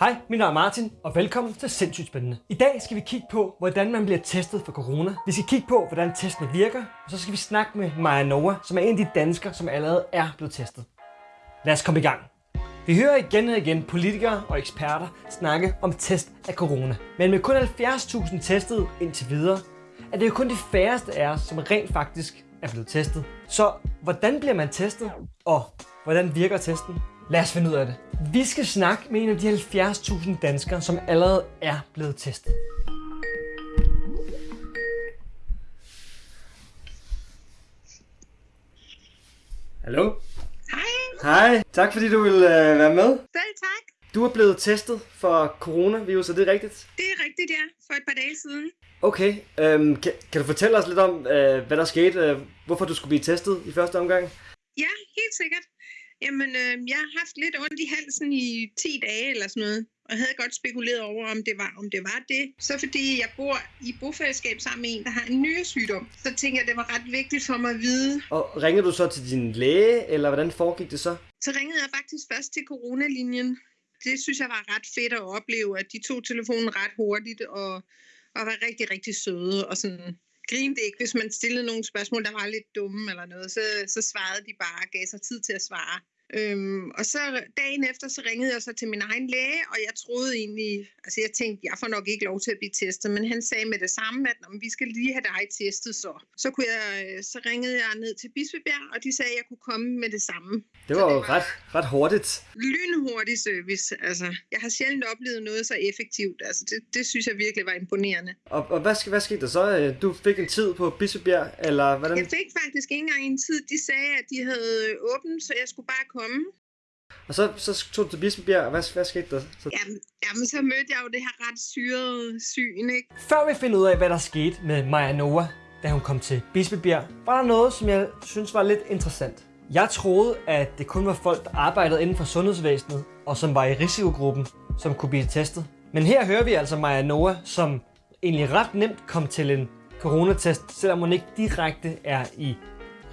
Hej, mit navn er Martin, og velkommen til Sindssygt Spændende. I dag skal vi kigge på, hvordan man bliver testet for corona. Vi skal kigge på, hvordan testene virker, og så skal vi snakke med Maja Noah, som er en af de danskere, som allerede er blevet testet. Lad os komme i gang. Vi hører igen og igen politikere og eksperter snakke om test af corona. Men med kun 70.000 testet indtil videre, er det jo kun de færreste af os, som rent faktisk er blevet testet. Så hvordan bliver man testet, og hvordan virker testen? Lad os finde ud af det. Vi skal snakke med en af de 70.000 danskere, som allerede er blevet testet. Hallo? Hej, Hej. Tak fordi du vil øh, være med. selv tak. Du er blevet testet for coronavirus, er det rigtigt? Det er rigtigt, ja. For et par dage siden. Okay. Øhm, kan, kan du fortælle os lidt om, øh, hvad der skete? Øh, hvorfor du skulle blive testet i første omgang? Ja, helt sikkert. Jamen, øh, jeg har haft lidt ondt i halsen i 10 dage eller sådan noget. Og havde godt spekuleret over, om det var, om det, var det. Så fordi jeg bor i bofællesskab sammen med en, der har en nyresygdom, så tænker jeg, det var ret vigtigt for mig at vide. Og ringede du så til din læge, eller hvordan foregik det så? Så ringede jeg faktisk først til coronalinjen. Det synes jeg var ret fedt at opleve, at de tog telefonen ret hurtigt og, og var rigtig, rigtig søde og sådan grinte ikke, hvis man stillede nogle spørgsmål, der var lidt dumme eller noget, så, så svarede de bare og gav sig tid til at svare. Øhm, og så dagen efter, så ringede jeg så til min egen læge, og jeg troede egentlig, altså jeg tænkte, jeg får nok ikke lov til at blive testet, men han sagde med det samme, at "Nå, vi skal lige have dig testet så. Så, kunne jeg, øh, så ringede jeg ned til Bispebjerg, og de sagde, at jeg kunne komme med det samme. Det Så var det var- ret, ret hurtigt. Lynhurtig service, altså jeg har sjældent oplevet noget så effektivt, altså det, det synes jeg virkelig var imponerende. Og, og hvad, hvad skete der så? Øh, Du fik en tid på Bispebjerg, eller hvordan? Jeg fik faktisk ikke engang en tid, de sagde, at de havde åbent, så jeg skulle bare komme. Og så, så tog du til Bispebjerg, og hvad, hvad skete der? Så... Jamen, jamen, så mødte jeg jo det her ret syrede syn, ikke? Før vi finder ud af, hvad der skete med Maja Noah, da hun kom til Bispebjerg, var der noget, som jeg synes var lidt interessant. Jeg troede, at det kun var folk, der arbejdede inden for sundhedsvæsenet, og som var i risikogruppen, som kunne blive testet. Men her hører vi altså Maja Noah, som egentlig ret nemt kom til en coronatest, selvom hun ikke direkte er i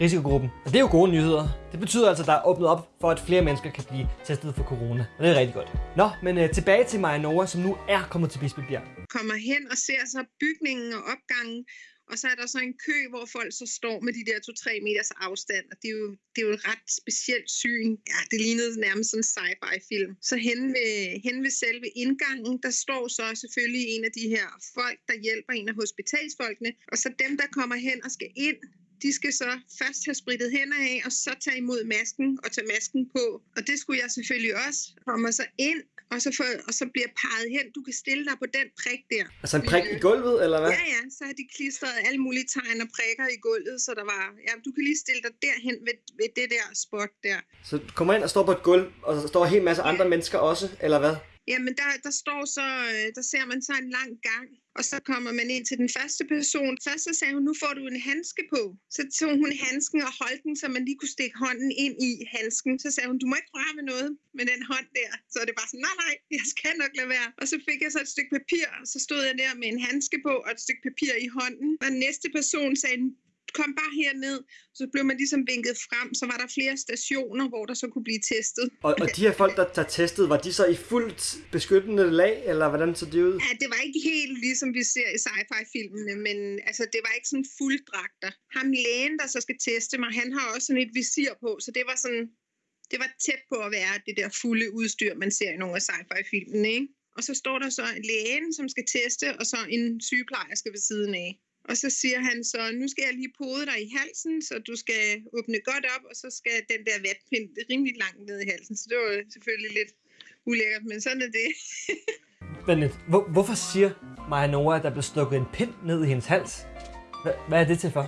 risikogruppen. Og det er jo gode nyheder. Det betyder altså, at der er åbnet op for, at flere mennesker kan blive testet for corona. Og det er rigtig godt. Nå, men øh, tilbage til Maja Noah, som nu er kommet til Bispebjerg. Kommer hen og ser så bygningen og opgangen, og så er der så en kø, hvor folk så står med de der 2-3 meters afstand, og det er, jo, det er jo et ret specielt syn. Ja, det lignede nærmest sådan en sci-fi-film. Så hen ved, hen ved selve indgangen, der står så selvfølgelig en af de her folk, der hjælper en af hospitalsfolkene, og så dem, der kommer hen og skal ind, de skal så først have spritet hænder af, og så tage imod masken og tage masken på. Og det skulle jeg selvfølgelig også. Kommer så ind, og så, får, og så bliver peget hen. Du kan stille dig på den prik der. Altså en prik i gulvet, eller hvad? Ja, ja, så har de klistret alle mulige tegn og prikker i gulvet, så der var, ja, du kan lige stille dig derhen ved, ved det der spot der. Så du kommer ind og står på et gulv, og der står en hel masse andre mennesker også, eller hvad? Jamen, der, der står så, øh, der ser man så en lang gang, og så kommer man ind til den første person. Først så sagde hun, nu får du en handske på. Så tog hun handsken og holdt den, så man lige kunne stikke hånden ind i handsken. Så sagde hun, du må ikke røre ved noget med den hånd der. Så det bare sådan, nej, nej, jeg skal nok lade være. Og så fik jeg så et stykke papir, og så stod jeg der med en handske på og et stykke papir i hånden. Og næste person sagde, kom bare herned. Så blev man ligesom vinket frem, så var der flere stationer, hvor der så kunne blive testet. Og, og de her folk, der, der testede, var de så i fuldt beskyttende lag, eller hvordan så det ud? Ja, det var ikke helt ligesom vi ser i sci-fi-filmene, men altså, det var ikke sådan fulddragter. Ham lægen, der så skal teste mig, han har også sådan et visir på, så det var sådan, det var tæt på at være det der fulde udstyr, man ser i nogle af sci-fi-filmene, ikke? Og så står der så lægen, som skal teste, og så en sygeplejerske ved siden af. Og så siger han så, nu skal jeg lige pode dig i halsen, så du skal åbne godt op, og så skal den der vatpind rimelig langt ned i halsen. Så det var selvfølgelig lidt ulækkert, men sådan er det. Men hvor, hvorfor siger Maja Nora, at der blev stukket en pind ned i hendes hals? Hva, hvad er det til for?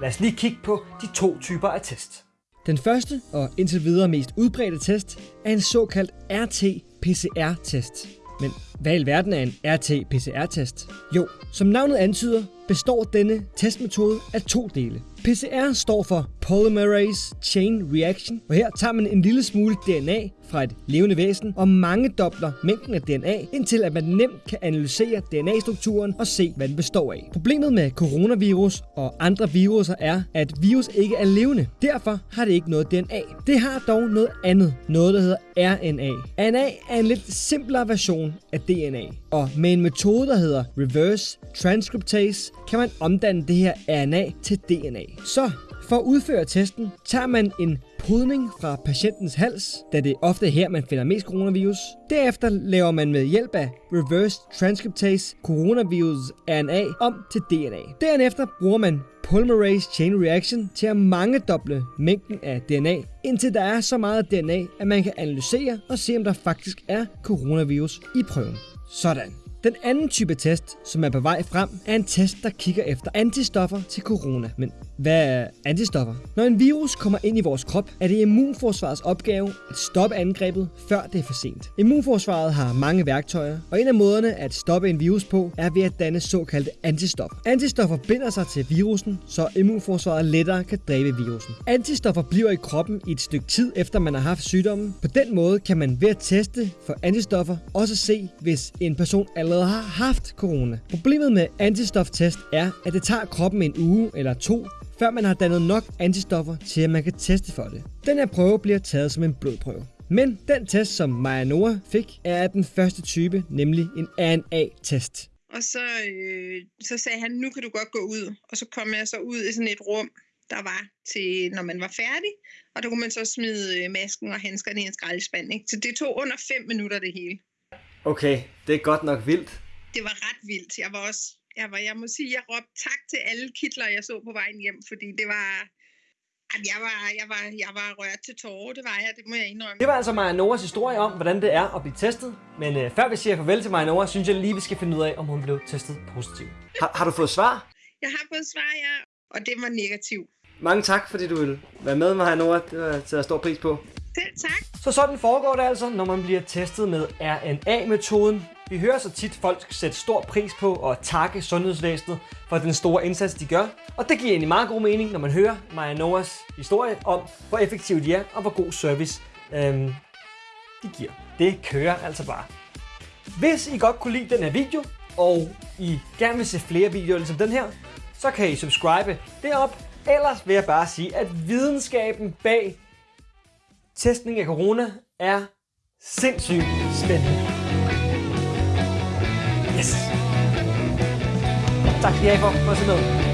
Lad os lige kigge på de to typer af test. Den første og indtil videre mest udbredte test er en såkaldt RT-PCR-test. Men hvad i alverden er en RT-PCR-test? Jo, som navnet antyder, består denne testmetode af to dele. PCR står for Polymerase Chain Reaction, og her tager man en lille smule DNA fra et levende væsen og mange dobler mængden af DNA, indtil at man nemt kan analysere DNA-strukturen og se, hvad den består af. Problemet med coronavirus og andre viruser er, at virus ikke er levende. Derfor har det ikke noget DNA. Det har dog noget andet, noget der hedder RNA. RNA er en lidt simplere version af DNA, og med en metode, der hedder reverse transcriptase, kan man omdanne det her RNA til DNA. Så for at udføre testen tager man en podning fra patientens hals, da det ofte er her, man finder mest coronavirus. Derefter laver man med hjælp af reverse transcriptase coronavirus RNA om til DNA. Derefter bruger man polymerase chain reaction til at mangedoble mængden af DNA, indtil der er så meget DNA, at man kan analysere og se, om der faktisk er coronavirus i prøven. Sådan. Den anden type test, som er på vej frem, er en test, der kigger efter antistoffer til corona. Men hvad er antistoffer? Når en virus kommer ind i vores krop, er det immunforsvarets opgave at stoppe angrebet, før det er for sent. Immunforsvaret har mange værktøjer, og en af måderne at stoppe en virus på, er ved at danne såkaldte antistoffer. Antistoffer binder sig til virusen, så immunforsvaret lettere kan dræbe virusen. Antistoffer bliver i kroppen i et stykke tid efter man har haft sygdommen. På den måde kan man ved at teste for antistoffer også se, hvis en person allerede har haft corona. Problemet med antistoftest er, at det tager kroppen en uge eller to før man har dannet nok antistoffer til, at man kan teste for det. Den her prøve bliver taget som en blodprøve. Men den test, som Maja Noah fik, er den første type, nemlig en RNA-test. Og så, øh, så sagde han, nu kan du godt gå ud. Og så kom jeg så ud i sådan et rum, der var til, når man var færdig. Og der kunne man så smide øh, masken og handskerne i en skraldespand. Ikke? Så det tog under 5 minutter det hele. Okay, det er godt nok vildt. Det var ret vildt. Jeg var også jeg, var, jeg må sige, jeg råbte tak til alle kitler, jeg så på vejen hjem, fordi det var, jeg var, jeg var, jeg var rørt til tårer, det var jeg, det må jeg indrømme. Det var altså Maja Noras historie om, hvordan det er at blive testet. Men øh, før vi siger farvel til Maja Nora, synes jeg lige, vi skal finde ud af, om hun blev testet positiv. Har, har du fået svar? Jeg har fået svar, ja, og det var negativ. Mange tak, fordi du ville være med, Maja Nora. Det var til at stor pris på. Selv tak. Så sådan foregår det altså, når man bliver testet med RNA-metoden. Vi hører så tit folk sætte stor pris på at takke sundhedsvæsenet for den store indsats, de gør. Og det giver egentlig meget god mening, når man hører Maja Noahs historie om, hvor effektivt de er, og hvor god service øhm, de giver. Det kører altså bare. Hvis I godt kunne lide den her video, og I gerne vil se flere videoer ligesom den her, så kan I subscribe derop. Ellers vil jeg bare sige, at videnskaben bag testning af corona er sindssygt spændende. Yes! Tak skal I have for, for at se med.